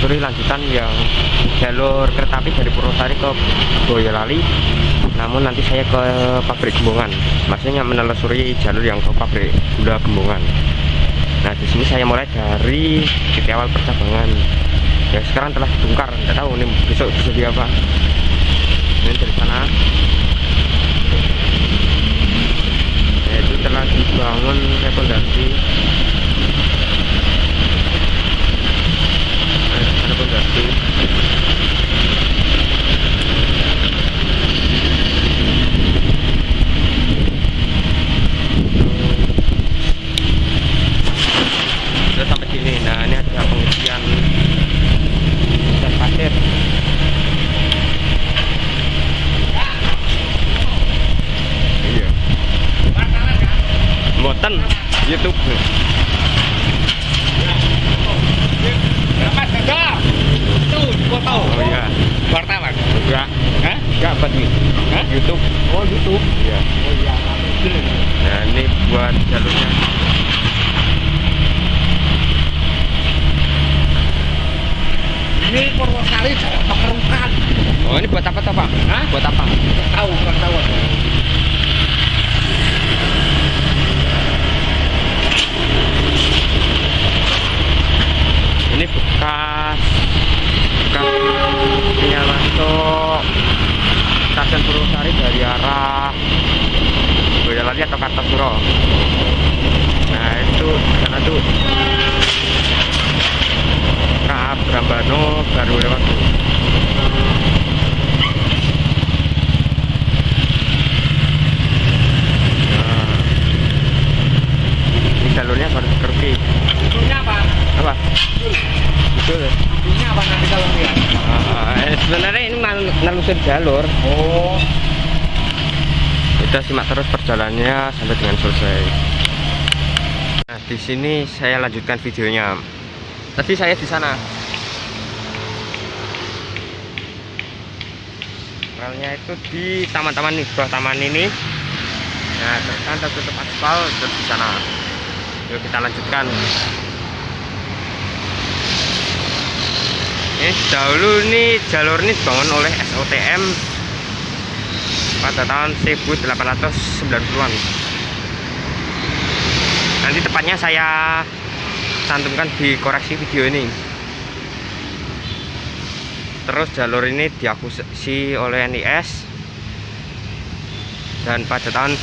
menelusuri lanjutan yang jalur kereta api dari Purwosari ke Boyolali. Namun nanti saya ke pabrik Gembongan. Maksudnya menelusuri jalur yang ke pabrik gula Gembongan. Nah di sini saya mulai dari titik awal percabangan. Ya sekarang telah dibongkar, tidak tahu nih besok bisa di apa. Ini dari sana. Yaitu telah dibangun rekomendasi sudah sampai sini. Nah ini ada pengisian dan pasir. Iya. YouTube. Mas Gagal. Itu foto. Oh iya. Wartawan. Enggak, Hah? enggak buat nih. Hah? YouTube. Oh, YouTube. Iya. Oh iya. Nah, ini buat jalurnya. Ini Purwosari Jawa Pekerukan. Oh, ini buat apa toh, Pak? Hah? Buat apa? Tahu, kurang tahu. ditarik dari arah Boyolali atau Kartasuro nah itu karena itu. Kaab nah, Brambano baru lewat tuh nah. jalurnya harus kerpi. Ujungnya apa? Apa? Betul. Ya. Ujungnya apa nanti kalau dia? Uh, sebenarnya ini nal jalur. Oh. Kita simak terus perjalanannya sampai dengan selesai. Nah, di sini saya lanjutkan videonya. Tadi saya di sana. Relnya itu di taman-taman nih, bawah taman ini. Nah, terus kan tertutup aspal terus di sana. Yuk kita lanjutkan. Ini dahulu nih jalur ini dibangun oleh SOTM pada tahun 1890-an. Nanti tepatnya saya cantumkan di koreksi video ini. Terus jalur ini diakuisisi oleh NIS dan pada tahun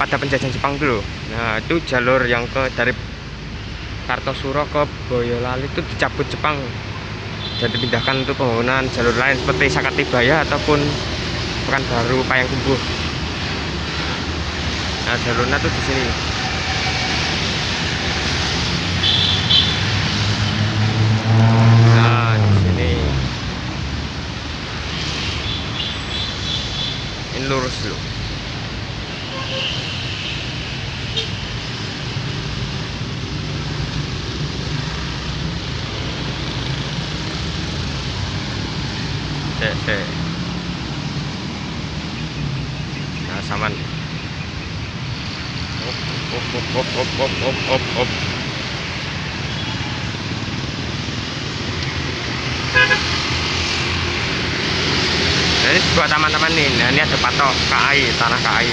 pada penjajahan Jepang dulu. Nah, itu jalur yang ke dari Kartosuro ke Boyolali itu dicabut Jepang dan dipindahkan untuk pembangunan jalur lain seperti Sakatibaya ataupun Pekanbaru Payakumbuh. Nah, jalurnya tuh di sini. Nah, di sini. Ini lurus dulu. Cek, cek. Nah, saman. Op, op, op, op, op, op, ini buat teman-teman nih. Ini ada patok KAI, tanah KAI.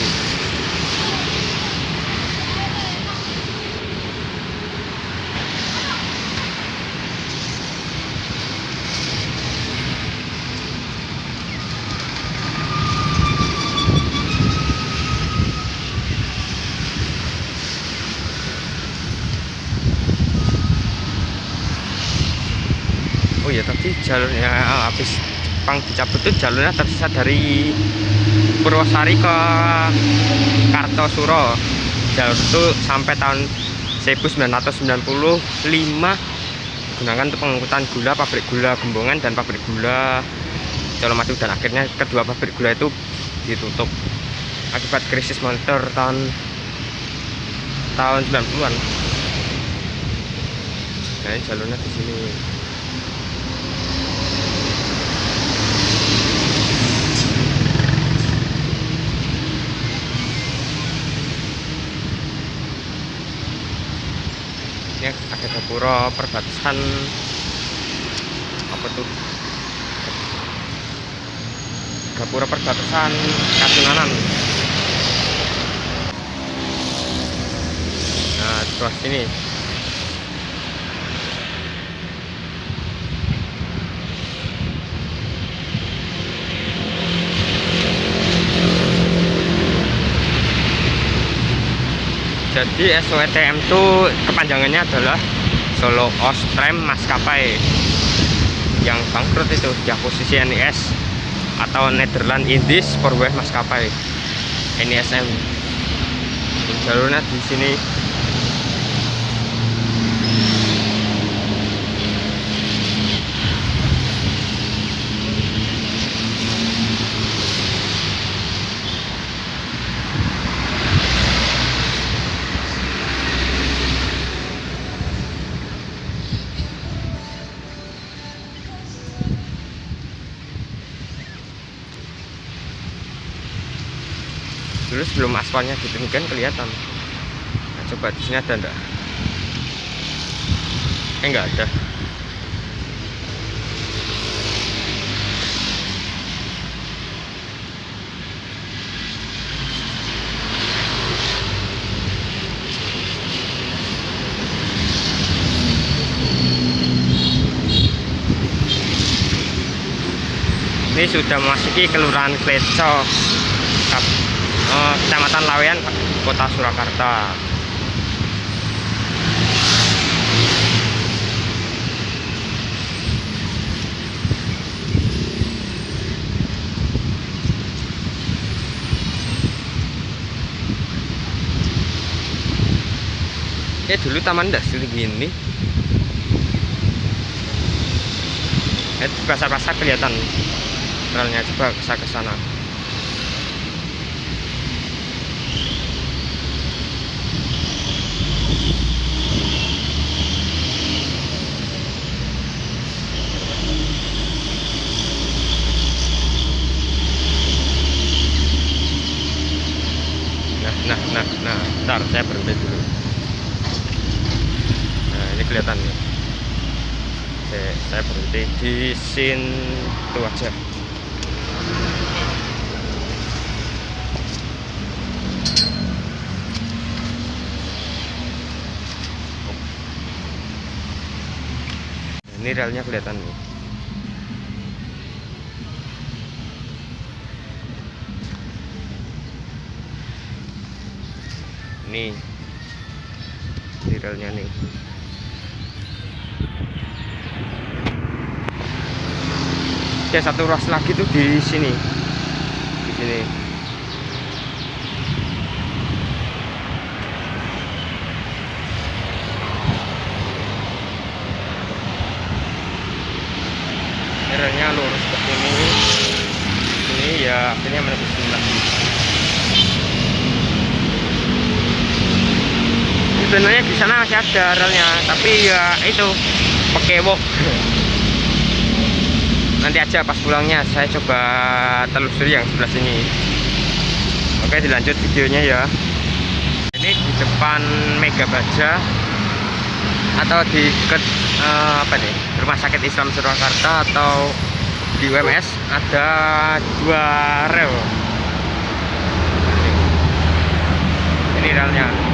Oh ya tadi jalurnya ah, habis Jepang dicabut itu jalurnya tersisa dari Purwosari ke Kartosuro. Jalur itu sampai tahun 1995 digunakan untuk pengangkutan gula pabrik gula Gembongan dan pabrik gula Colomadu dan akhirnya kedua pabrik gula itu ditutup akibat krisis moneter tahun tahun 90-an nah jalurnya di sini gapura perbatasan apa tuh? Gapura perbatasan Kasunanan nah sebelah sini jadi SOETM itu kepanjangannya adalah Solo Ostrem Maskapai yang bangkrut itu di posisi NIS atau Netherlands Indies Sportway Maskapai NISM jalurnya di sini sebelum aspalnya ditinggikan kelihatan. Nah, coba di sini ada enggak eh enggak ada. Ini sudah memasuki kelurahan Kleco Eh, Kecamatan Lawean Kota Surakarta. Ya dulu taman industri gini ya di pasar-pasar kelihatan. Relnya coba ke ke sana nah nah nah nah ntar saya berhenti dulu. Nah ini kelihatan nih Oke, saya berhenti di situ aja. Ini relnya kelihatan nih nih. Ini relnya nih. Oke satu ruas lagi tuh di sini. Di sini. Relnya lurus ke sini. Ini ya akhirnya sebenarnya di sana masih ada relnya tapi ya itu pekewok nanti aja pas pulangnya saya coba telusuri yang sebelah sini. Oke dilanjut videonya ya. Ini di depan Mega Baja atau di dekat eh, apa nih Rumah Sakit Islam Surakarta atau di UMS ada dua rel. Ini relnya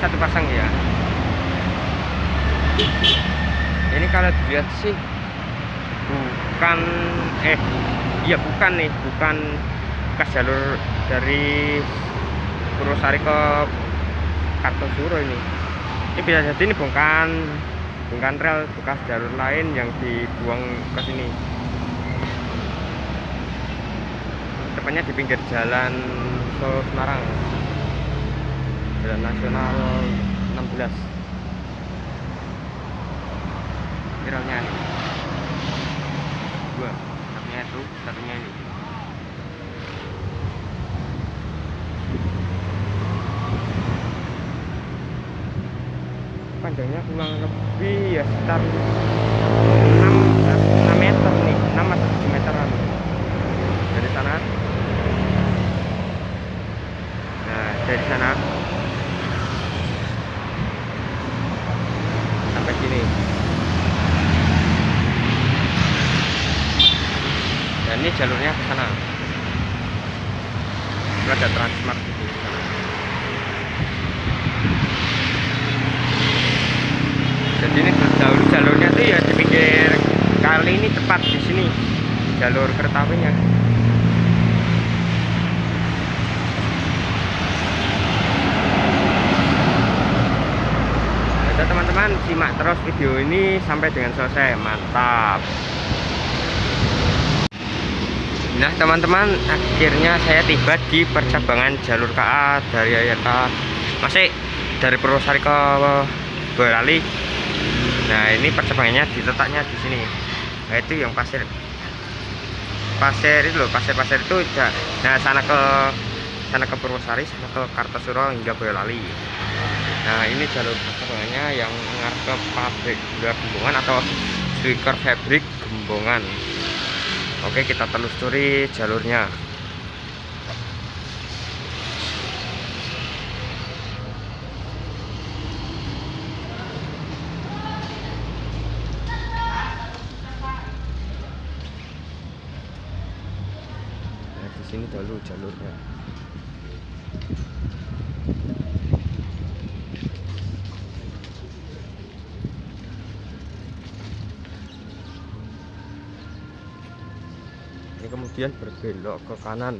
satu pasang ya. Ini kalau dilihat sih bukan eh iya bukan nih bukan bekas jalur dari Purwosari ke Kartosuro ini. Ini bisa jadi ini bukan bukan rel bekas jalur lain yang dibuang ke sini. Tepatnya di pinggir jalan Solo Semarang jalan nasional 16 viralnya nih dua. Satunya itu satunya ini. Panjangnya kurang lebih ya sekitar 6, 6 meter nih. 6 atau 7 meteran dari sana. Nah dari sana ini jalurnya ke sana. Ada transmart sana jadi ini jalur jalurnya tuh ya di pinggir kali ini tepat di sini jalur kereta apinya teman-teman simak terus video ini sampai dengan selesai. Mantap Nah teman-teman akhirnya saya tiba di percabangan jalur KA dari KA masih dari Purwosari ke Boyolali. Nah ini percabangannya diletaknya di sini. Nah itu yang pasir. Pasir itu loh pasir-pasir itu udah nah sana ke sana ke Purwosari sana ke Kartosuro hingga Boyolali. Nah ini jalur percabangannya yang mengarah ke pabrik Gembongan atau Swicker Fabric Gembongan Oke kita telusuri jalurnya Nah di sini dulu jalurnya kemudian berbelok ke kanan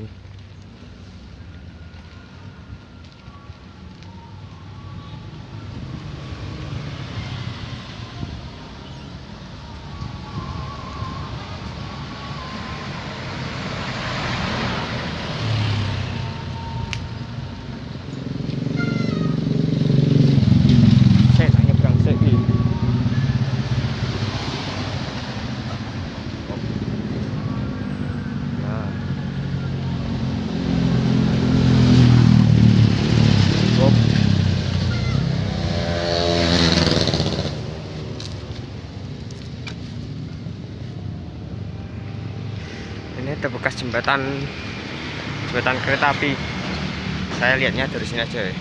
saya tak nyebrang saya ini. Nah. Op. Ini bekas jembatan jembatan kereta api. Saya lihatnya dari sini aja ya.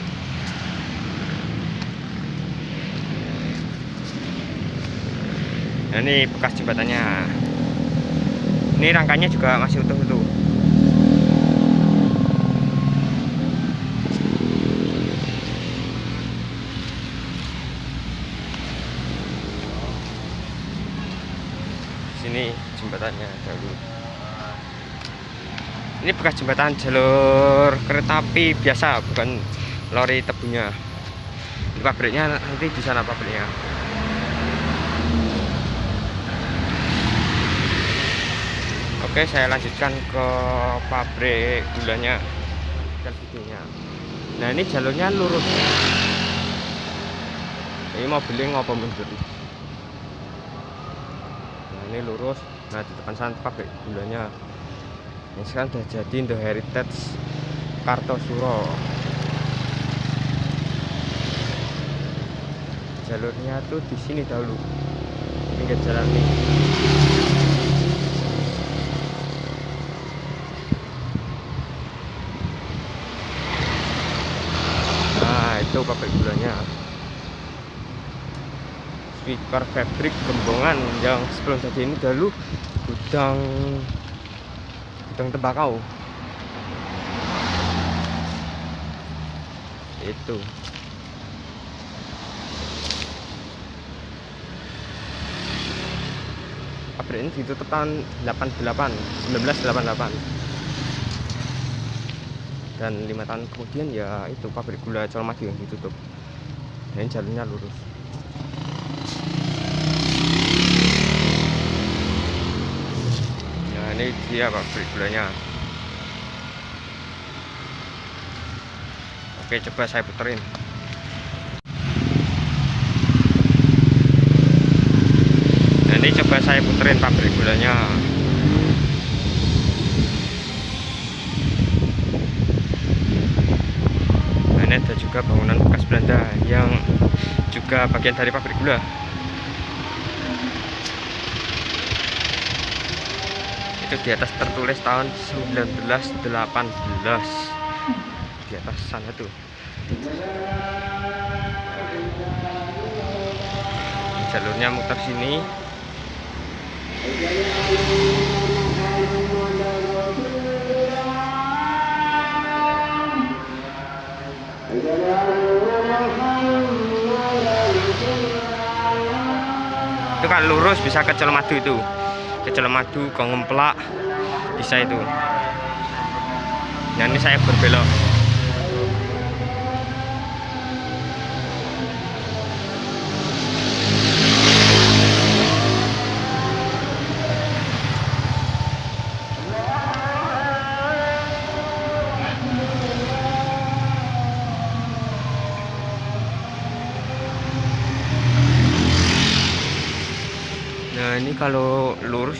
Nah, ini bekas jembatannya. Ini rangkanya juga masih utuh-utuh. Sini jembatannya dahulu. Ini bekas jembatan jalur kereta api biasa, bukan lori tebunya. Ini pabriknya nanti di sana pabriknya. Oke, saya lanjutkan ke pabrik gulanya dan videonya. Nah, ini jalurnya lurus. Ini mau beli ngopo mundur. Nah, ini lurus. Nah, di depan sana pabrik gulanya. Ini sekarang sudah jadi The Heritage Kartosuro. Jalurnya tuh di sini dahulu. Pinggir jalan ini. Nah, itu pabrik gulanya. Speaker Fabric Gembongan yang sebelum jadi ini dahulu gudang gudang tembakau. Itu. Pabrik ini ditutup tahun 88, 1988 dan lima tahun kemudian ya itu pabrik gula Colomadu yang ditutup dan jalurnya lurus nah ini dia pabrik gulanya. Oke coba saya puterin. Nah ini coba saya puterin pabrik gulanya. Nah, ini ada juga bangunan bekas Belanda yang juga bagian dari pabrik gula. itu di atas tertulis tahun 1918 di atas sana tuh. Jalurnya muter sini. Itu kan lurus bisa ke Colmadu itu ke Colomadu ke Ngemplak. Bisa itu. Nah ini saya berbelok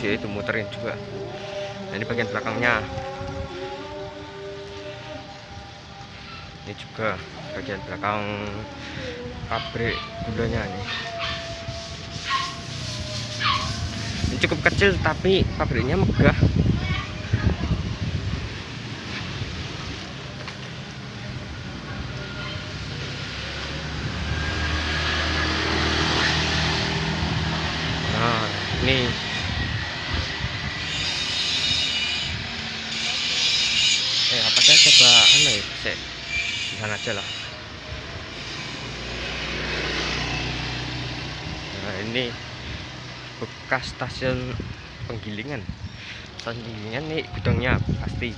lurus ya itu muterin juga. Nah, ini bagian belakangnya. Ini juga bagian belakang pabrik gulanya nih. Ini cukup kecil tapi pabriknya megah. Nah, ini eh apa saya coba anu ya Sek. di sana aja lah nah ini bekas stasiun penggilingan. Stasiun penggilingan nih gudangnya pasti.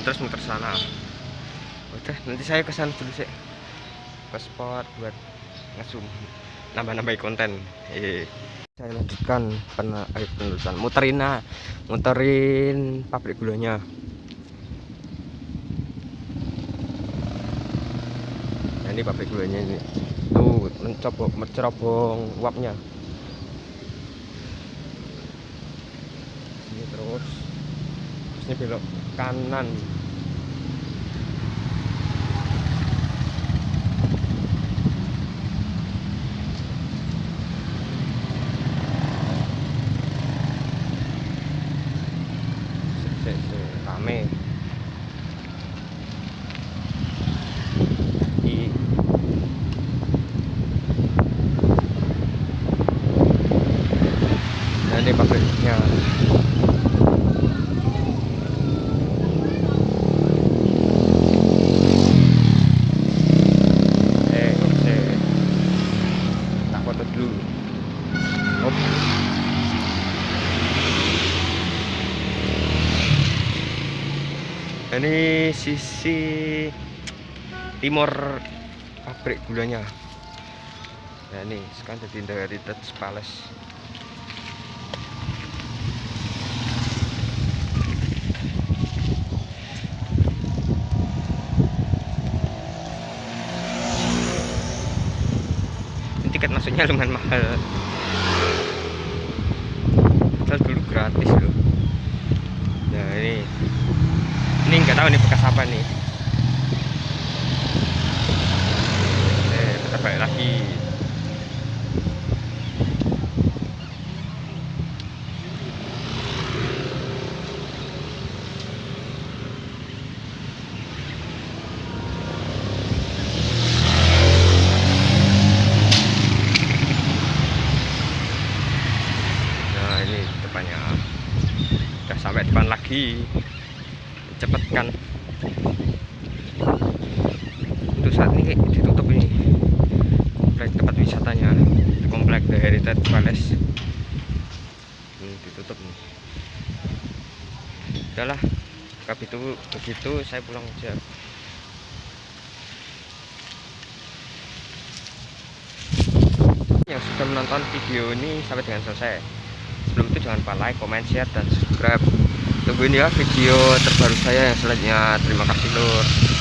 Terus muter sana. Udah nanti saya ke sana dulu sih ke spot buat ngesum nambah-nambahin konten. Eh saya lanjutkan eh, penerusan muterin nah muterin pabrik gulanya. Nah ini pabrik gulanya ini. Tuh mencoba mencerobong uapnya. Ini terus. Terus ini belok kanan Sik, sik, sik, rame I- Nah, ini pabriknya eh oke tak foto dulu Hop. ini sisi timur pabrik gulanya. Nah ini sekarang jadi Dutch Palace. Tiket masuknya lumayan mahal padahal dulu gratis loh nah ini. Ini nggak tahu nih bekas apa nih eh kita balik lagi nah ini depannya udah sampai depan lagi cepet kan untuk saat ini ditutup ini komplek tempat wisatanya komplek The Heritage Palace ini ditutup nih. Udahlah begitu begitu saya pulang aja. Yang sudah menonton video ini sampai dengan selesai. Sebelum itu jangan lupa like, comment, share, dan subscribe. Tungguin ya video terbaru saya yang selanjutnya. Terima kasih lur